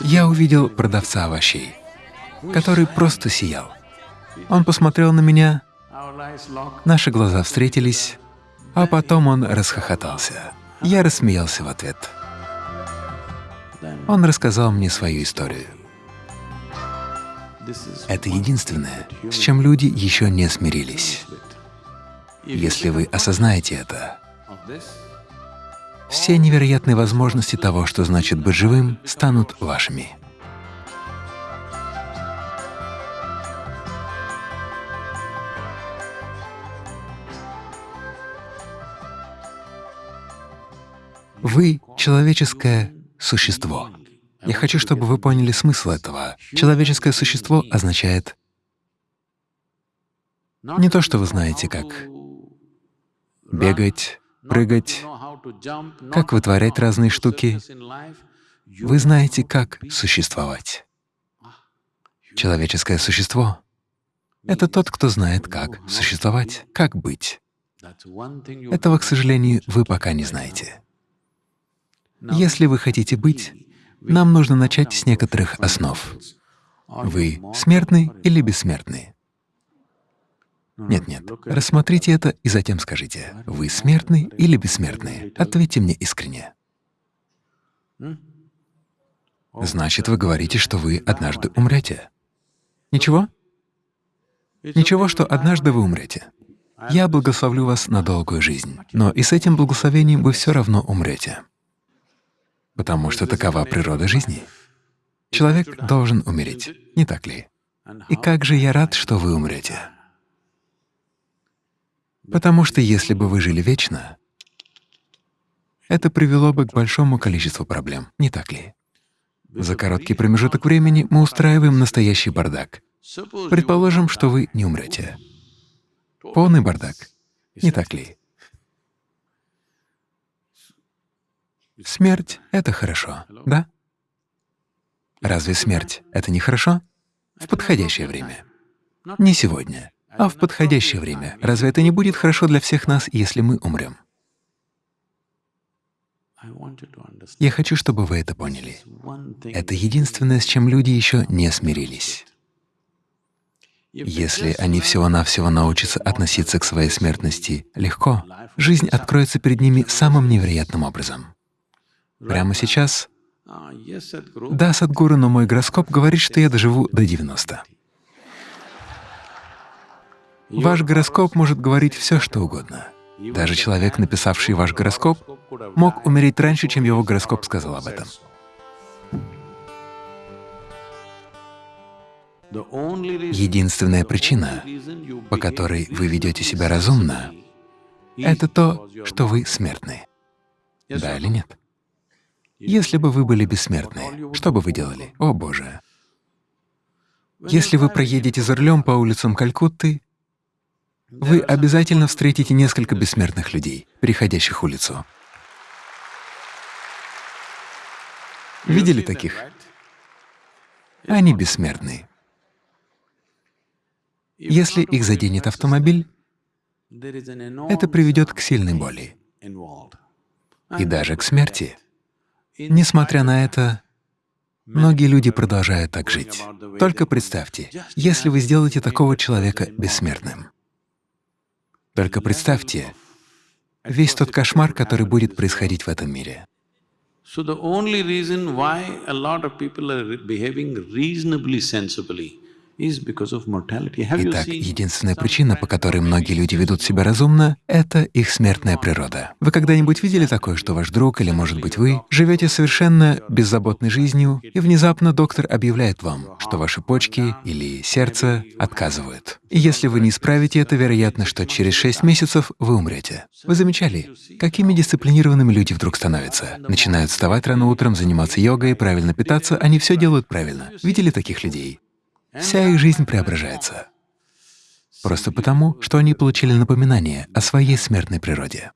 Я увидел продавца овощей, который просто сиял. Он посмотрел на меня, наши глаза встретились, а потом он расхохотался. Я рассмеялся в ответ. Он рассказал мне свою историю. Это единственное, с чем люди еще не смирились. Если вы осознаете это, все невероятные возможности того, что значит быть живым, станут вашими. Вы — человеческое существо. Я хочу, чтобы вы поняли смысл этого. Человеческое существо означает не то, что вы знаете, как бегать, прыгать, как вытворять разные штуки. Вы знаете, как существовать. Человеческое существо — это тот, кто знает, как существовать, как быть. Этого, к сожалению, вы пока не знаете. Если вы хотите быть, нам нужно начать с некоторых основ. Вы смертны или бессмертны? Нет-нет, рассмотрите это и затем скажите, вы смертны или бессмертны? Ответьте мне искренне. Значит, вы говорите, что вы однажды умрете. Ничего? Ничего, что однажды вы умрете. Я благословлю вас на долгую жизнь, но и с этим благословением вы все равно умрете. Потому что такова природа жизни. Человек должен умереть, не так ли? И как же я рад, что вы умрете. Потому что если бы вы жили вечно, это привело бы к большому количеству проблем, не так ли? За короткий промежуток времени мы устраиваем настоящий бардак. Предположим, что вы не умрете. Полный бардак, не так ли? Смерть — это хорошо, да? Разве смерть — это не хорошо? В подходящее время. Не сегодня, а в подходящее время. Разве это не будет хорошо для всех нас, если мы умрем? Я хочу, чтобы вы это поняли. Это единственное, с чем люди еще не смирились. Если они всего-навсего научатся относиться к своей смертности легко, жизнь откроется перед ними самым невероятным образом. Прямо сейчас? Да, Садгуру, но мой гороскоп говорит, что я доживу до 90. Ваш гороскоп может говорить все, что угодно. Даже человек, написавший ваш гороскоп, мог умереть раньше, чем его гороскоп сказал об этом. Единственная причина, по которой вы ведете себя разумно, это то, что вы смертны. Да или нет? Если бы вы были бессмертны, что бы вы делали? О, Боже! Если вы проедете за рулем по улицам Калькутты, вы обязательно встретите несколько бессмертных людей, переходящих улицу. Видели таких? Они бессмертны. Если их заденет автомобиль, это приведет к сильной боли и даже к смерти. Несмотря на это, многие люди продолжают так жить. Только представьте, если вы сделаете такого человека бессмертным. Только представьте весь тот кошмар, который будет происходить в этом мире. So the only reason why a lot of people are behaving reasonably sensibly Итак, единственная причина, по которой многие люди ведут себя разумно, — это их смертная природа. Вы когда-нибудь видели такое, что ваш друг или, может быть, вы живете совершенно беззаботной жизнью, и внезапно доктор объявляет вам, что ваши почки или сердце отказывают. И если вы не исправите это, вероятно, что через шесть месяцев вы умрете. Вы замечали, какими дисциплинированными люди вдруг становятся? Начинают вставать рано утром, заниматься йогой, правильно питаться, они все делают правильно. Видели таких людей? Вся их жизнь преображается. Просто потому, что они получили напоминание о своей смертной природе.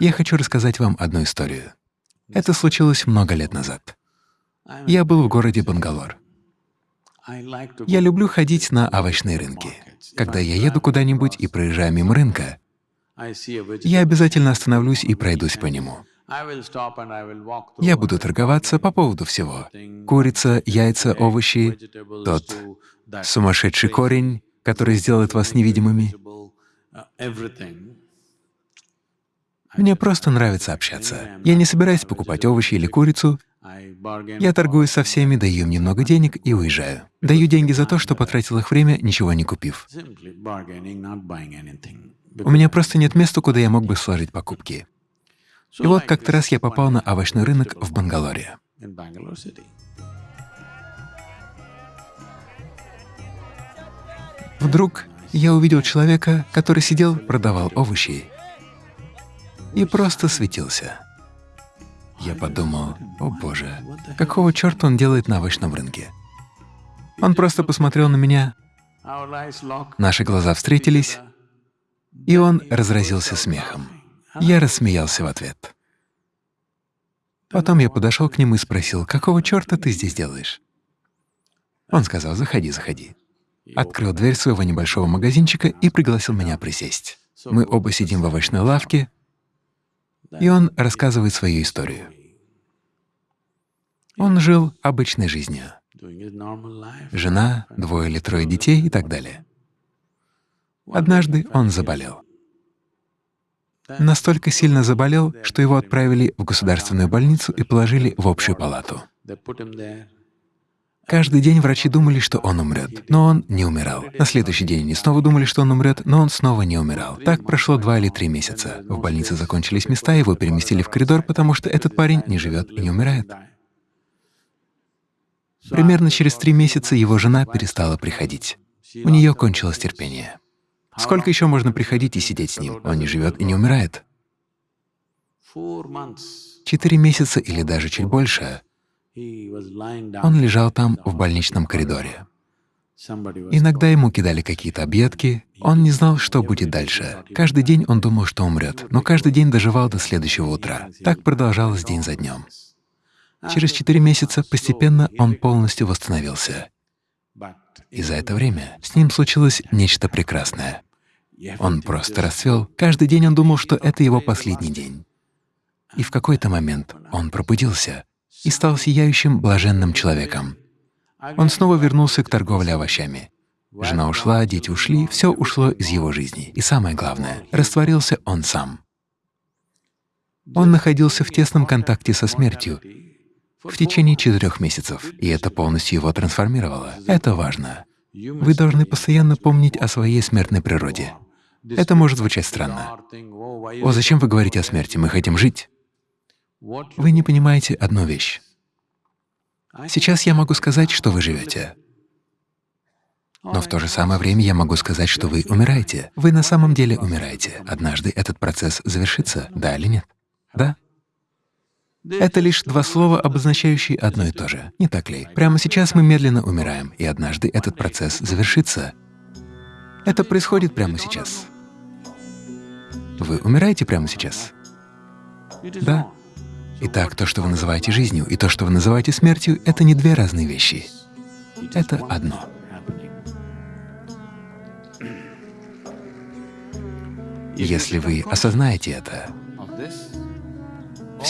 Я хочу рассказать вам одну историю. Это случилось много лет назад. Я был в городе Бангалор. Я люблю ходить на овощные рынки. Когда я еду куда-нибудь и проезжаю мимо рынка, я обязательно остановлюсь и пройдусь по нему. Я буду торговаться по поводу всего. Курица, яйца, овощи, тот сумасшедший корень, который сделает вас невидимыми. Мне просто нравится общаться. Я не собираюсь покупать овощи или курицу. Я торгую со всеми, даю им немного денег и уезжаю. Даю деньги за то, что потратил их время, ничего не купив. У меня просто нет места, куда я мог бы сложить покупки. И вот как-то раз я попал на овощной рынок в Бангалоре. Вдруг я увидел человека, который сидел, продавал овощи и просто светился. Я подумал, о боже, какого черта он делает на овощном рынке? Он просто посмотрел на меня, наши глаза встретились, и он разразился смехом. Я рассмеялся в ответ. Потом я подошел к нему и спросил, какого черта ты здесь делаешь? Он сказал, заходи, заходи открыл дверь своего небольшого магазинчика и пригласил меня присесть. Мы оба сидим в овощной лавке, и он рассказывает свою историю. Он жил обычной жизнью. Жена, двое или трое детей и так далее. Однажды он заболел. Настолько сильно заболел, что его отправили в государственную больницу и положили в общую палату. Каждый день врачи думали, что он умрет, но он не умирал. На следующий день они снова думали, что он умрет, но он снова не умирал. Так прошло два или три месяца. В больнице закончились места, его переместили в коридор, потому что этот парень не живет и не умирает. Примерно через три месяца его жена перестала приходить. У нее кончилось терпение. Сколько еще можно приходить и сидеть с ним? Он не живет и не умирает. Четыре месяца или даже чуть больше он лежал там в больничном коридоре. Иногда ему кидали какие-то объедки, он не знал, что будет дальше. Каждый день он думал, что умрет, но каждый день доживал до следующего утра. Так продолжалось день за днем. Через четыре месяца постепенно он полностью восстановился. И за это время с ним случилось нечто прекрасное. Он просто расцвел. Каждый день он думал, что это его последний день. И в какой-то момент он пробудился и стал сияющим, блаженным человеком. Он снова вернулся к торговле овощами. Жена ушла, дети ушли, все ушло из его жизни. И самое главное, растворился он сам. Он находился в тесном контакте со смертью в течение четырех месяцев, и это полностью его трансформировало. Это важно. Вы должны постоянно помнить о своей смертной природе. Это может звучать странно. «О, зачем вы говорите о смерти? Мы хотим жить». Вы не понимаете одну вещь. Сейчас я могу сказать, что вы живете, но в то же самое время я могу сказать, что вы умираете. Вы на самом деле умираете. Однажды этот процесс завершится, да или нет? Да? Это лишь два слова, обозначающие одно и то же, не так ли? Прямо сейчас мы медленно умираем, и однажды этот процесс завершится. Это происходит прямо сейчас. Вы умираете прямо сейчас? Да. Итак, то, что вы называете жизнью, и то, что вы называете смертью, — это не две разные вещи. Это одно. Если вы осознаете это,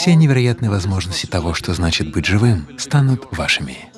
все невероятные возможности того, что значит быть живым, станут вашими.